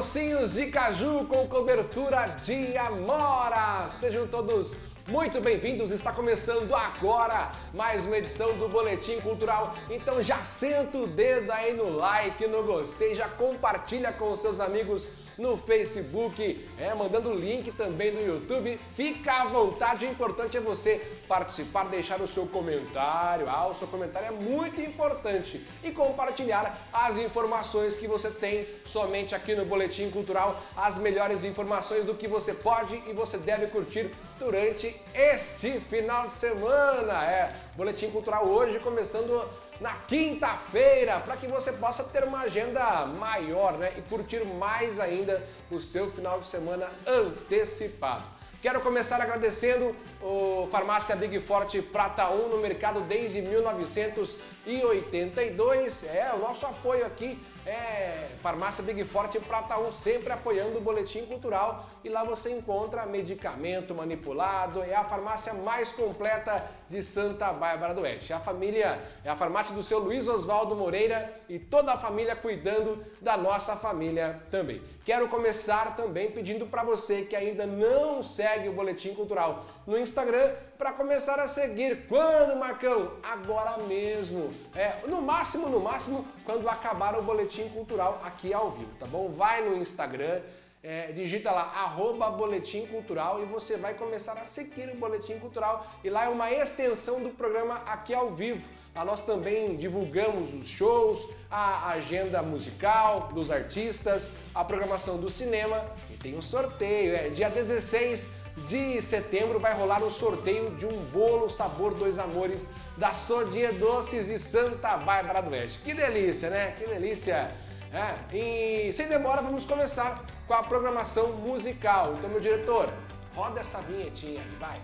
docinhos de caju com cobertura de amora. Sejam todos muito bem-vindos, está começando agora mais uma edição do Boletim Cultural. Então já senta o dedo aí no like, no gostei, já compartilha com os seus amigos no Facebook, é, mandando o link também no YouTube. Fica à vontade, o importante é você participar, deixar o seu comentário. Ah, o seu comentário é muito importante. E compartilhar as informações que você tem somente aqui no Boletim Cultural, as melhores informações do que você pode e você deve curtir durante este final de semana. É, Boletim Cultural hoje começando na quinta-feira, para que você possa ter uma agenda maior né, e curtir mais ainda o seu final de semana antecipado. Quero começar agradecendo o Farmácia Big Forte Prata 1 no mercado desde 1982. É, o nosso apoio aqui é Farmácia Big Forte Prata 1, sempre apoiando o Boletim Cultural. E lá você encontra medicamento manipulado, é a farmácia mais completa de Santa Bárbara do Oeste. A família é a farmácia do seu Luiz Oswaldo Moreira e toda a família cuidando da nossa família também. Quero começar também pedindo para você que ainda não segue o Boletim Cultural no Instagram para começar a seguir. Quando, Marcão? Agora mesmo. É, no máximo, no máximo, quando acabar o Boletim Cultural aqui ao vivo, tá bom? Vai no Instagram, é, digita lá, arroba Boletim Cultural e você vai começar a seguir o Boletim Cultural e lá é uma extensão do programa aqui ao vivo. Lá nós também divulgamos os shows, a agenda musical dos artistas, a programação do cinema e tem um sorteio, é dia 16 de setembro vai rolar um sorteio de um bolo sabor dois amores da Sodier Doces de Santa Bárbara do Oeste. Que delícia, né? Que delícia! É, e sem demora vamos começar com a programação musical. Então, meu diretor, roda essa vinhetinha aí, vai!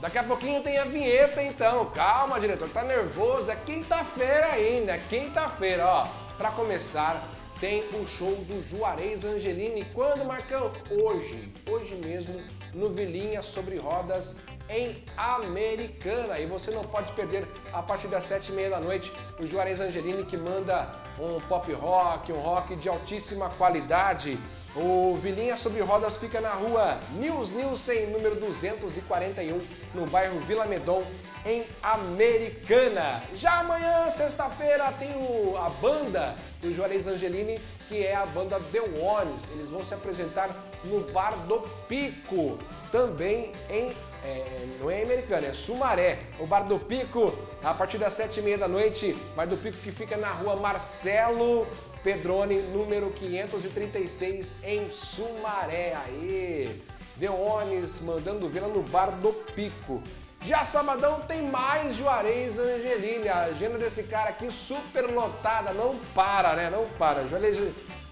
Daqui a pouquinho tem a vinheta então. Calma, diretor, tá nervoso. É quinta-feira ainda, é quinta-feira, ó. Para começar, tem o show do Juarez Angelini. Quando, Marcão? Hoje, hoje mesmo, no Vilinha Sobre Rodas, em Americana. E você não pode perder a partir das sete e meia da noite o Juarez Angelini que manda um pop rock, um rock de altíssima qualidade. O Vilinha Sobre Rodas fica na rua Nils Nielsen, número 241, no bairro Vila Medon, em Americana. Já amanhã, sexta-feira, tem o, a banda do Juarez Angelini, que é a banda The Ones. Eles vão se apresentar no Bar do Pico, também em é, não é americana, é Sumaré. O Bar do Pico, a partir das sete e meia da noite, Bar do Pico que fica na rua Marcelo Pedrone, número 536, em Sumaré. Aí, Deones mandando vê-la no Bar do Pico. Já sabadão tem mais Juarez Angelini. A agenda desse cara aqui super lotada, não para, né? Não para. Juarez,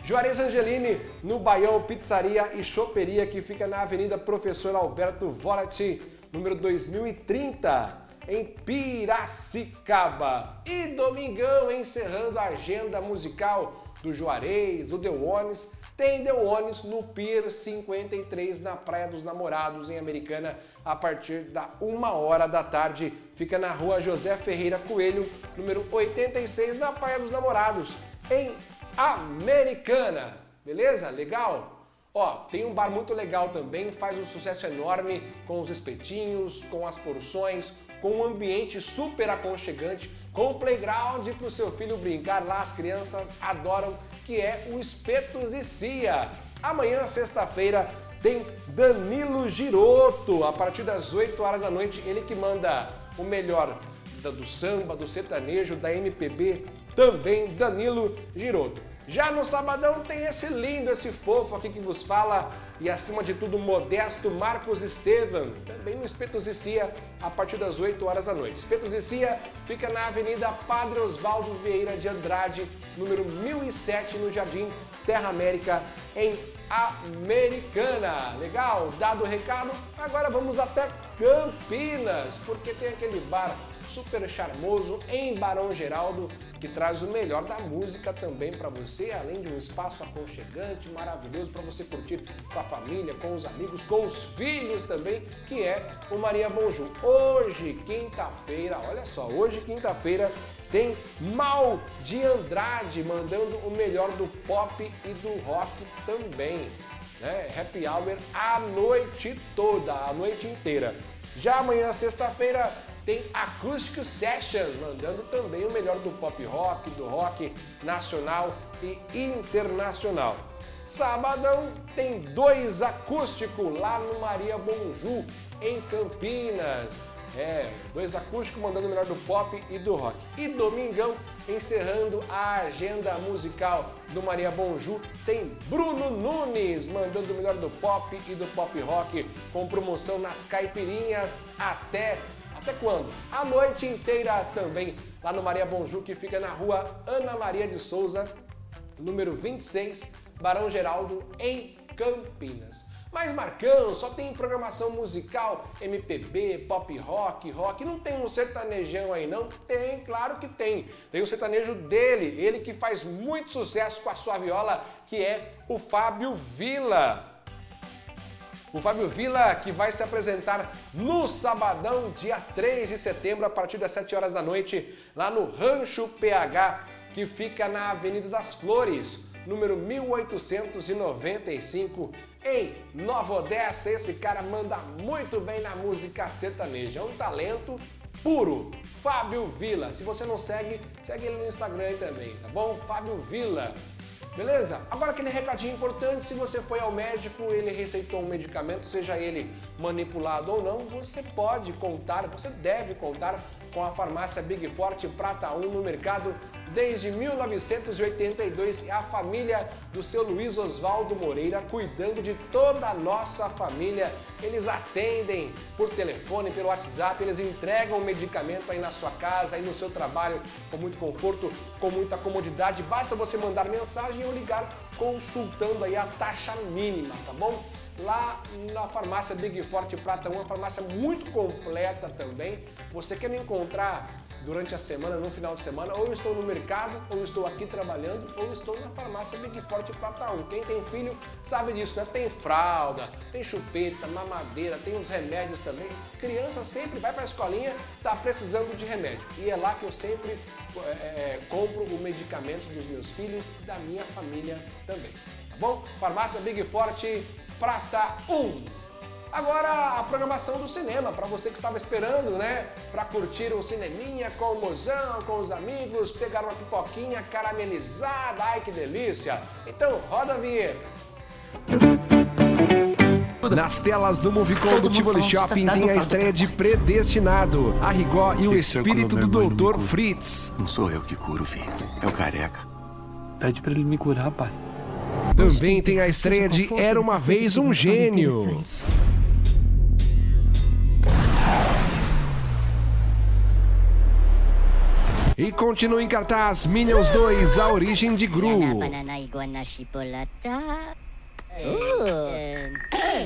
Juarez Angelini no Baião Pizzaria e Choperia, que fica na Avenida Professor Alberto Volati, número 2030 em Piracicaba. E domingão, encerrando a agenda musical do Juarez, do Deuones, tem Deuones no Pier 53, na Praia dos Namorados, em Americana, a partir da uma hora da tarde. Fica na rua José Ferreira Coelho, número 86, na Praia dos Namorados, em Americana. Beleza? Legal? Ó, tem um bar muito legal também, faz um sucesso enorme com os espetinhos, com as porções, com um ambiente super aconchegante, com playground para o seu filho brincar lá, as crianças adoram, que é o Espetos e Cia. Amanhã, sexta-feira, tem Danilo Giroto, a partir das 8 horas da noite, ele que manda o melhor do samba, do sertanejo, da MPB, também Danilo Giroto. Já no sabadão tem esse lindo, esse fofo aqui que vos fala e acima de tudo modesto Marcos Estevam, também no Espetos e Cia, a partir das 8 horas da noite. Espetos e Cia fica na Avenida Padre Osvaldo Vieira de Andrade, número 1007, no Jardim Terra América, em Americana. Legal? Dado o recado, agora vamos até Campinas, porque tem aquele bar super charmoso em Barão Geraldo, que traz o melhor da música também para você, além de um espaço aconchegante, maravilhoso para você curtir com a família, com os amigos, com os filhos também, que é o Maria Bonjour. Hoje, quinta-feira, olha só, hoje quinta-feira tem Mal de Andrade mandando o melhor do pop e do rock também. Né? Happy Hour a noite toda, a noite inteira. Já amanhã, sexta-feira, tem Acoustic Session, mandando também o melhor do pop rock, do rock nacional e internacional. Sabadão tem dois acústicos lá no Maria Bonju, em Campinas. É, dois acústicos mandando o melhor do pop e do rock. E domingão, encerrando a agenda musical do Maria Bonju, tem Bruno Nunes mandando o melhor do pop e do pop rock, com promoção nas caipirinhas até até quando? A noite inteira também, lá no Maria Bonju, que fica na rua Ana Maria de Souza, número 26, Barão Geraldo, em Campinas. Mas Marcão, só tem programação musical, MPB, pop rock, rock, não tem um sertanejão aí não? Tem, claro que tem. Tem o sertanejo dele, ele que faz muito sucesso com a sua viola, que é o Fábio Vila. O Fábio Vila, que vai se apresentar no sabadão, dia 3 de setembro, a partir das 7 horas da noite, lá no Rancho PH, que fica na Avenida das Flores, número 1895, em Nova Odessa. Esse cara manda muito bem na música sertaneja, é um talento puro. Fábio Vila. Se você não segue, segue ele no Instagram também, tá bom? Fábio Vila. Beleza? Agora aquele recadinho importante, se você foi ao médico, ele receitou um medicamento, seja ele manipulado ou não, você pode contar, você deve contar com a farmácia Big Forte Prata 1 no mercado desde 1982 e a família do seu Luiz Oswaldo Moreira cuidando de toda a nossa família. Eles atendem por telefone, pelo WhatsApp, eles entregam o medicamento aí na sua casa, aí no seu trabalho, com muito conforto, com muita comodidade. Basta você mandar mensagem ou ligar consultando aí a taxa mínima, tá bom? Lá na farmácia Big Forte Prata 1, uma farmácia muito completa também. Você quer me encontrar durante a semana, no final de semana, ou estou no mercado, ou estou aqui trabalhando, ou estou na farmácia Big Forte Prata 1. Quem tem filho sabe disso, né? Tem fralda, tem chupeta, mamadeira, tem os remédios também. Criança sempre vai para a escolinha, está precisando de remédio. E é lá que eu sempre é, é, compro o medicamento dos meus filhos e da minha família também. Tá bom? Farmácia Big Forte Prata 1. Agora a programação do cinema, para você que estava esperando, né? Para curtir um cineminha com o mozão, com os amigos, pegar uma pipoquinha caramelizada, ai que delícia! Então roda a vinheta! Nas telas do Movicon do Tivoli Shopping tem a estreia de Predestinado, a Rigó e o espírito do Dr. Fritz. Não sou eu que curo, filho. É o careca. Pede para ele me curar, pai. Também tem a estreia de Era Uma Vez Um Gênio. E continua em cartaz Minions 2, A Origem de Gru.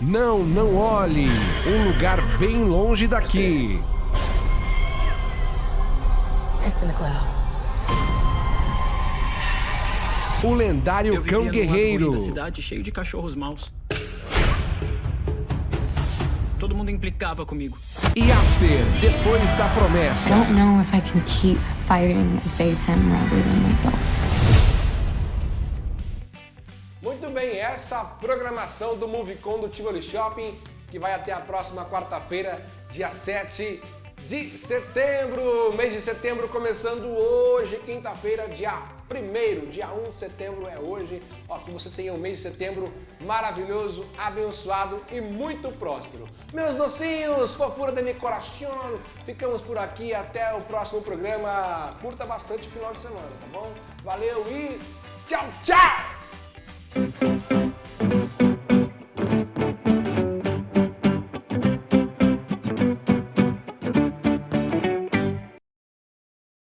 Não, não olhe. Um lugar bem longe daqui. O lendário cão guerreiro. cidade cheio de cachorros maus. Todo mundo implicava comigo. E After, depois da promessa. I don't know if I can keep fighting to save him rather than myself. Muito bem, essa programação do Movicon do Tivoli Shopping, que vai até a próxima quarta-feira, dia 7 de setembro. Mês de setembro começando hoje, quinta-feira, dia 1 dia 1 de setembro é hoje. Ó, que você tenha um mês de setembro maravilhoso, abençoado e muito próspero. Meus docinhos, fofura de meu coração, ficamos por aqui até o próximo programa. Curta bastante o final de semana, tá bom? Valeu e tchau, tchau!